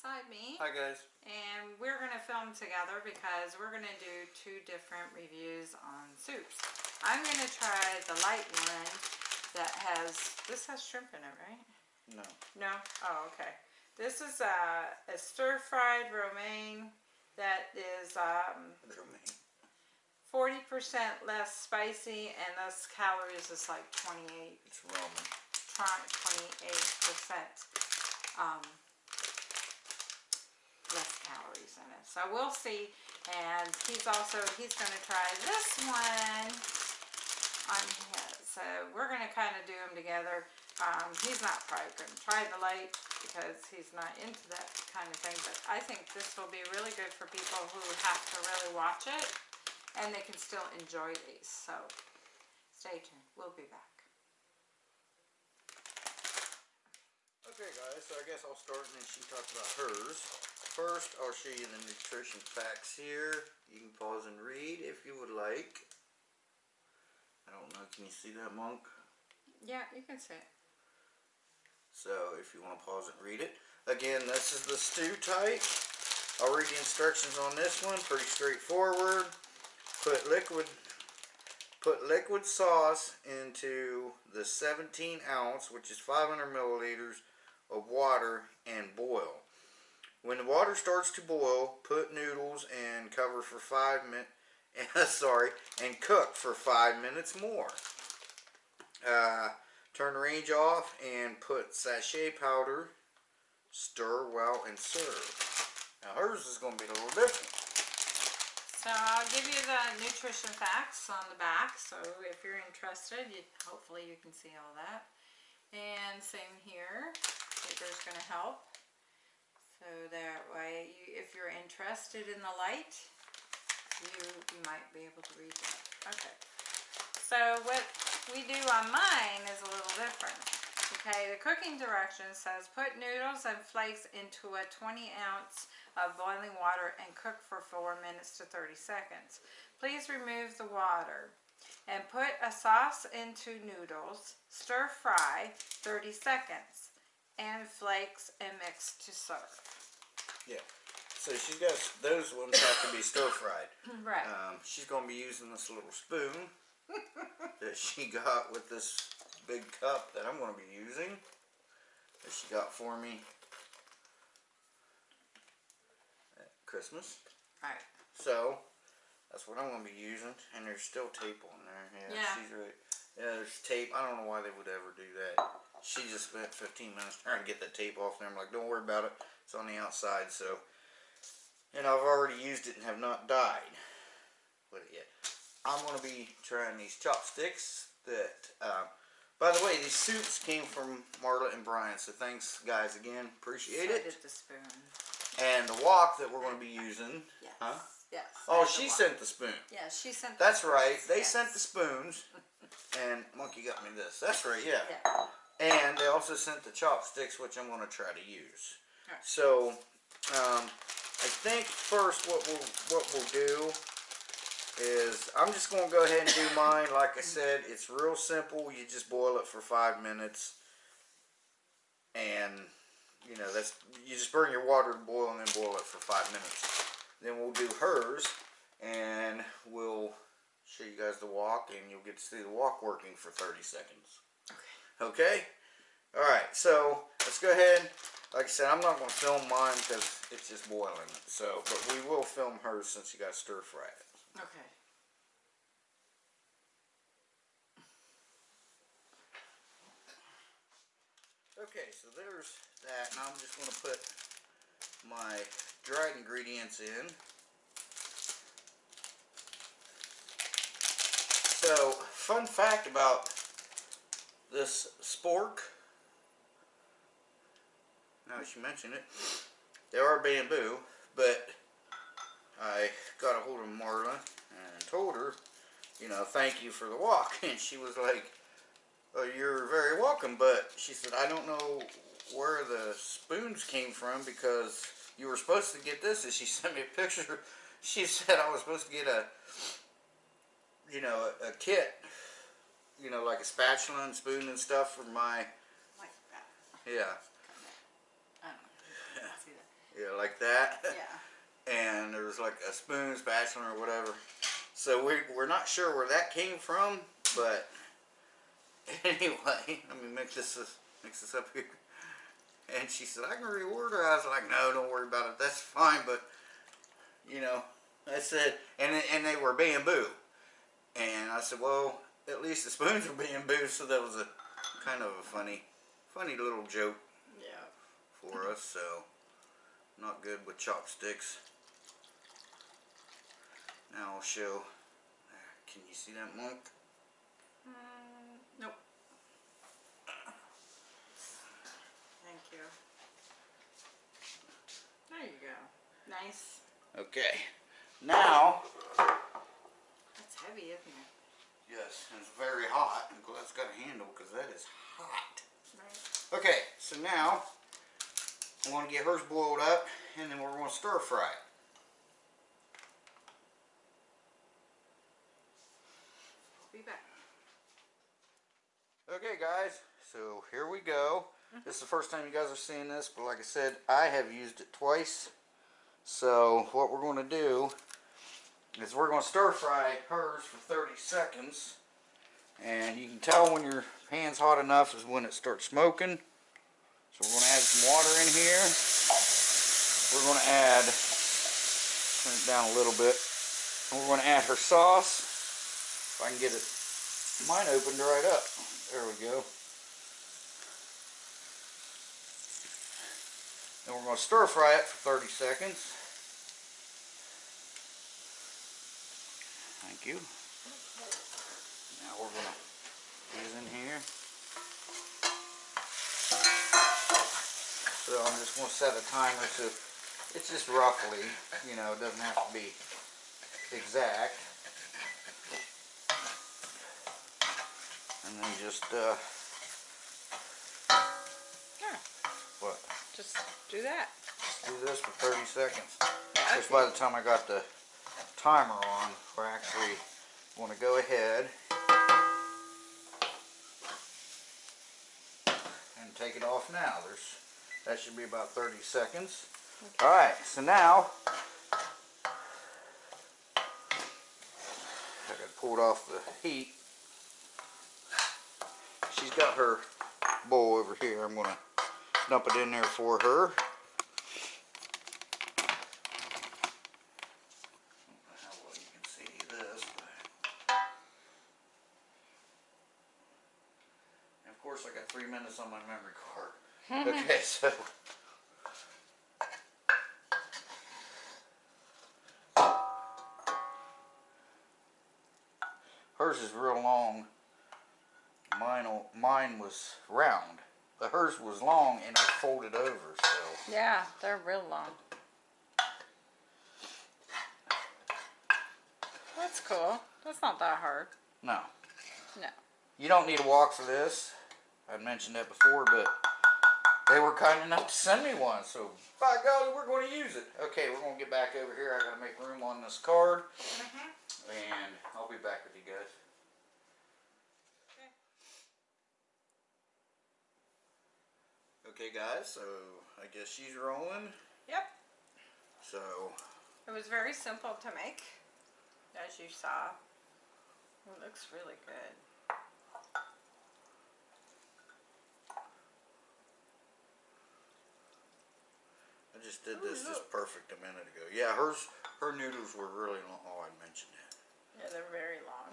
beside me. Hi guys. And we're going to film together because we're going to do two different reviews on soups. I'm going to try the light one that has, this has shrimp in it, right? No. No? Oh, okay. This is a, a stir-fried romaine that is um, Romaine. 40% less spicy and less calories is like 28, It's Roman. 28% um, less calories in it. So we'll see. And he's also, he's going to try this one on his. So we're going to kind of do them together. Um, he's not probably going to try the light because he's not into that kind of thing. But I think this will be really good for people who have to really watch it and they can still enjoy these. So stay tuned. We'll be back. Okay guys, so I guess I'll start and then she talks about hers. First, I'll show you the nutrition facts here. You can pause and read if you would like. I don't know, can you see that monk? Yeah, you can see it. So if you want to pause and read it. Again, this is the stew type. I'll read the instructions on this one. Pretty straightforward. Put liquid put liquid sauce into the 17 ounce, which is 500 milliliters of water and boil. When the water starts to boil, put noodles and cover for five minutes. sorry, and cook for five minutes more. Uh, turn the range off and put sachet powder. Stir well and serve. Now hers is going to be a little different. So I'll give you the nutrition facts on the back. So if you're interested, you, hopefully you can see all that. And same here. Paper's going to help. So that way, you, if you're interested in the light, you, you might be able to read that. Okay. So what we do on mine is a little different. Okay, the cooking direction says put noodles and flakes into a 20 ounce of boiling water and cook for 4 minutes to 30 seconds. Please remove the water and put a sauce into noodles, stir fry 30 seconds, and flakes and mix to serve. Yeah. So she's got, those ones have to be stir fried. Right. Um, she's going to be using this little spoon that she got with this big cup that I'm going to be using. That she got for me at Christmas. right. So, that's what I'm going to be using. And there's still tape on there. Yeah, Yeah. she's right. Yeah, there's tape. I don't know why they would ever do that. She just spent 15 minutes trying to get that tape off there. I'm like, don't worry about it. It's on the outside, so. And I've already used it and have not died with it yet. I'm going to be trying these chopsticks that, uh, by the way, these soups came from Marla and Brian, so thanks guys again, appreciate So it. did the spoon. And the wok that we're going to be using, Yes. huh? Yes. Oh, that's the she sent the spoon. Yeah, she sent. That's the right, they yes. sent the spoons, and Monkey got me this. That's right, yeah. Yeah. And they also sent the chopsticks, which I'm going to try to use. Alright. So, um, I think first what we'll what we'll do is I'm just going to go ahead and do mine. Like I said, it's real simple. You just boil it for five minutes, and you know that's you just bring your water to boil and then boil it for five minutes. Then we'll do hers, and we'll show you guys the wok. and you'll get to see the wok working for 30 seconds. Okay? Alright, so let's go ahead. Like I said, I'm not going to film mine because it's just boiling. So, but we will film hers since you got stir fry it. Okay. Okay, so there's that. Now I'm just going to put my dried ingredients in. So, fun fact about this spork. Now that you mention it, they are bamboo, but I got a hold of Marla and told her, you know, thank you for the wok. And she was like, oh, you're very welcome, but she said, I don't know where the spoons came from because you were supposed to get this. And she sent me a picture. She said I was supposed to get a, you know, a, a kit, you know, like a spatula and spoon and stuff for my, Like that. yeah. I don't know. if you can See that? Yeah, like that. Yeah. and there was like a spoon, spatula, or whatever. So we, we're not sure where that came from, but anyway, let me mix this mix this up here. And she said, I can reorder. I was like, no, don't worry about it. That's fine, but you know, I said, and and they were bamboo, and I said, well, at least the spoons were bamboo, so that was a kind of a funny, funny little joke Yeah. for us. So not good with chopsticks. Now I'll show. Can you see that monk? Mm, nope. Thank you. There you go. Nice. Okay. Now, That's heavy, isn't it? Yes, and it's very hot. I'm glad it's got a handle because that is hot. Okay, so now I'm going to get hers boiled up, and then we're going to stir fry it. Be back. Okay, guys, so here we go. Mm-hmm. This is the first time you guys are seeing this, but like I said, I have used it twice. So what we're going to do is we're going to stir fry hers for 30 seconds. And you can tell when your pan's hot enough is when it starts smoking. So we're going to add some water in here. We're going to add, turn it down a little bit. And we're going to add her sauce. If I can get it, mine opened right up. There we go. And we're going to stir fry it for 30 seconds. Thank you. Now we're going to these in here. So I'm just going to set a timer to, it's just roughly, you know, it doesn't have to be exact. And then just, uh, Yeah. what? Just do that. do this for 30 seconds. Yeah, Just by the time I got the timer on, we're actually going to go ahead and take it off now. There's that should be about 30 seconds. All right, so now I got pulled off the heat. She's got her bowl over here. I'm gonna dump it in there for her. On my memory card. Hmm. okay, so... Hers is real long. Mine, mine was round. But hers was long and it folded over, so... Yeah, they're real long. That's cool. That's not that hard. No. No. You don't need a wok for this. I'd mentioned that before, but they were kind enough to send me one, so by golly, we're going to use it. Okay, we're going to get back over here. I got to make room on this card, mm-hmm. and I'll be back with you guys. Okay, guys, so I guess she's rolling. Yep. So, It was very simple to make, as you saw. It looks really good. I just did Ooh, this just oh, perfect a minute ago. Yeah, hers, her noodles were really long. Oh, I mentioned that. Yeah, they're very long.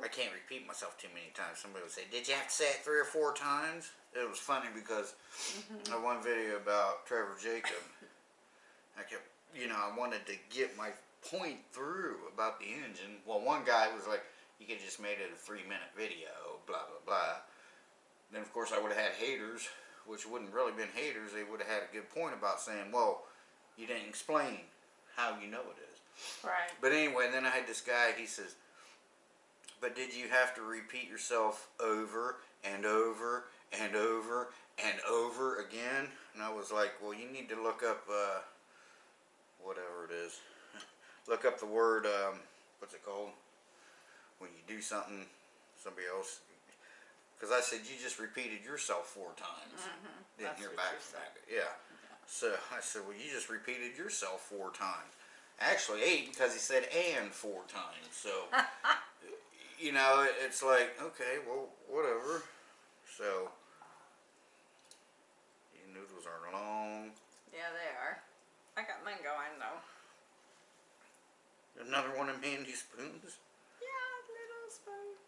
I can't repeat myself too many times. Somebody would say, "Did you have to say it three or four times?" It was funny because mm-hmm. I one video about Trevor Jacob. I kept, you know, I wanted to get my point through about the engine. Well, one guy was like, "You could just made it a three-minute video." Blah blah blah. Then of course I would have had haters, which wouldn't really been haters. They would have had a good point about saying, "Well, you didn't explain how you know it is." Right. But anyway, then I had this guy, he says, but did you have to repeat yourself over and over and over and over again? And I was like, well, you need to look up, uh, whatever it is. look up the word, um, what's it called? When you do something, somebody else. Because I said, you just repeated yourself four times. Mm-hmm. Didn't That's hear back from that. Yeah. So I said, well, you just repeated yourself four times. Actually, eight because he said and four times. So, you know, it's like, okay, well, whatever. So, these noodles are long. Yeah, they are. I got mine going though. Another one of Mandy's spoons. Yeah, little spoon.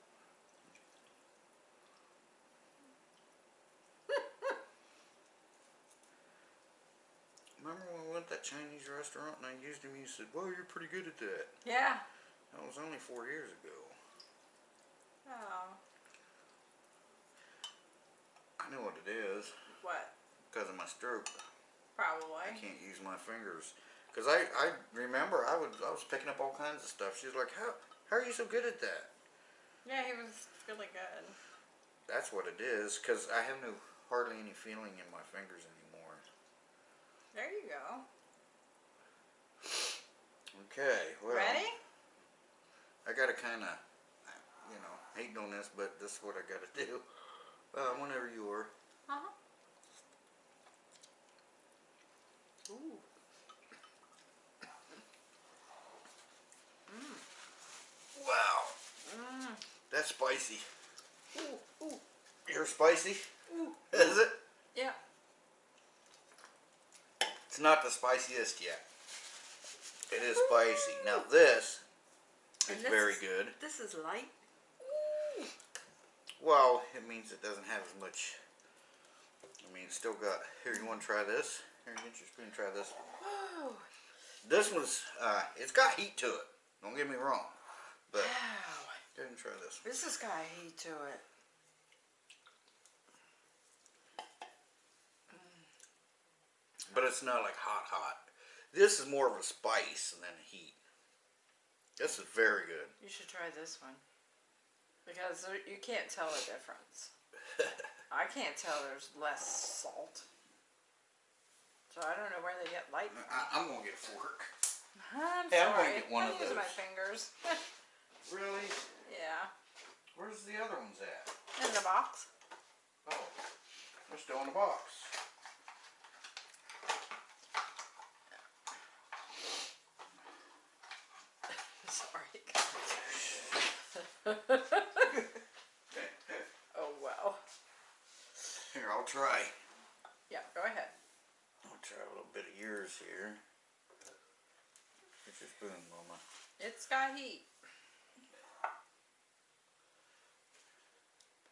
Remember when we went to that Chinese restaurant and I used him? He said, well, you're pretty good at that. Yeah. That was only four years ago. Oh. I know what it is What? because of my stroke. Probably. I can't use my fingers. Cause I, I remember I was I was picking up all kinds of stuff. She's like, "How how are you so good at that?" Yeah, he was really good. That's what it is. Cause I have no hardly any feeling in my fingers anymore. There you go. Okay, well, Ready? I gotta kind of, you know, hate on this, but this is what I gotta do. Uh, whenever you are. Uh huh. Ooh. Wow, Mmm. that's spicy. Ooh. Ooh. You're spicy, Ooh. is it? Yeah. It's not the spiciest yet. It is spicy. Now this is this very is- good. This is light. Well, it means it doesn't have as much. I mean, it's still got. Here, you want to try this? Here, get your spoon. Try this. Whoa. This one's. Uh, it's got heat to it. Don't get me wrong. But Wow. go and try this. This has got heat to it. But it's not like hot, hot. This is more of a spice than a heat. This is very good. You should try this one. Because you can't tell a difference. I can't tell there's less salt. So I don't know where they get light. I, I'm gonna get a fork. I'm Hey, I'm gonna get one I'm of using my those. fingers. Really? yeah. Where's the other ones at? In the box. Oh, they're still in the box. Sorry. oh wow. Here, I'll try. Yeah, go ahead. I'll try a little bit of yours here. Get your spoon, Mama. It's got heat.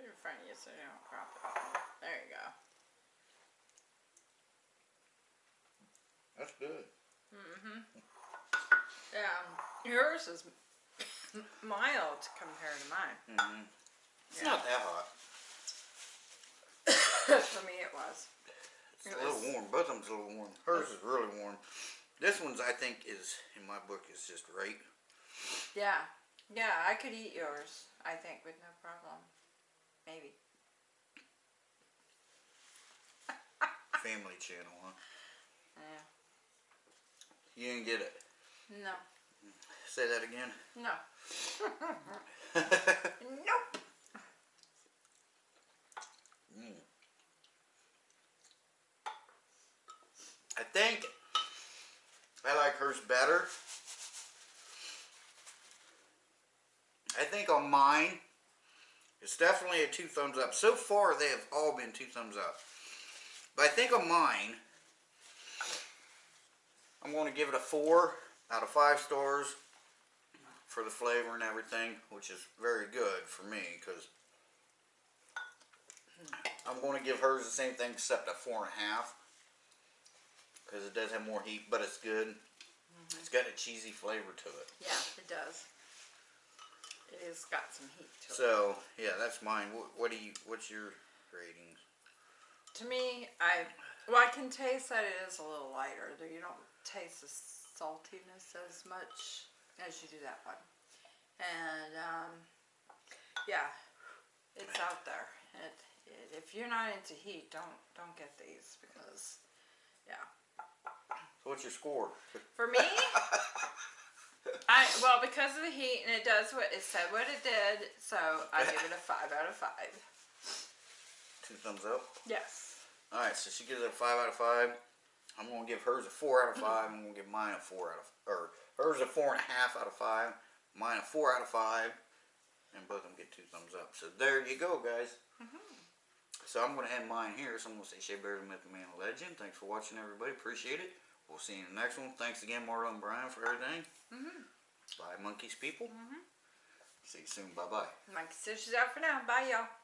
Put it in front of you so you don't crop it. There you go. That's good. Mm-hmm. Yeah, yours is mild compared to mine. Mm-hmm. It's Yeah. not that hot. For me, it was. It's It a little warm. Both of them's a little warm. Hers is really warm. This one's, I think, is in my book is just right. Yeah, yeah, I could eat yours. I think with no problem. Maybe. Family channel, huh? Yeah. You didn't get it. No. Say that again. No. Nope. Mm. I think I like hers better. I think on mine, it's definitely a two thumbs up. So far, they have all been two thumbs up. But I think on mine, I'm going to give it a four out of five stars for the flavor and everything, which is very good for me because I'm going to give hers the same thing except a four and a half because it does have more heat, but it's good. Mm-hmm. It's got a cheesy flavor to it. Yeah, it does. It has got some heat to it. So yeah, that's mine. What, what do you? What's your ratings? To me, I well, I can taste that it is a little lighter. Though you don't taste the saltiness as much as you do that one. And um, yeah, it's out there. It, it, if you're not into heat, don't don't get these because yeah. So what's your score? For me, I well because of the heat and it does what it said what it did, so I give it a five out of five. Two thumbs up. Yes. All right, so she gives it a five out of five. I'm gonna give hers a four out of five. I'm gonna give mine a four out of, or hers a four and a half out of five. Mine a four out of five, and both of them get two thumbs up. So there you go, guys. Mm-hmm. So I'm gonna end mine here. So I'm gonna say Shea Bear, the Myth, the Man, the Legend. Thanks for watching, everybody. Appreciate it. We'll see you in the next one. Thanks again, Marlo and Brian, for everything. Mm-hmm. Bye, monkeys, people. Mm-hmm. See you soon. Bye bye. Monkey is out for now. Bye, y'all.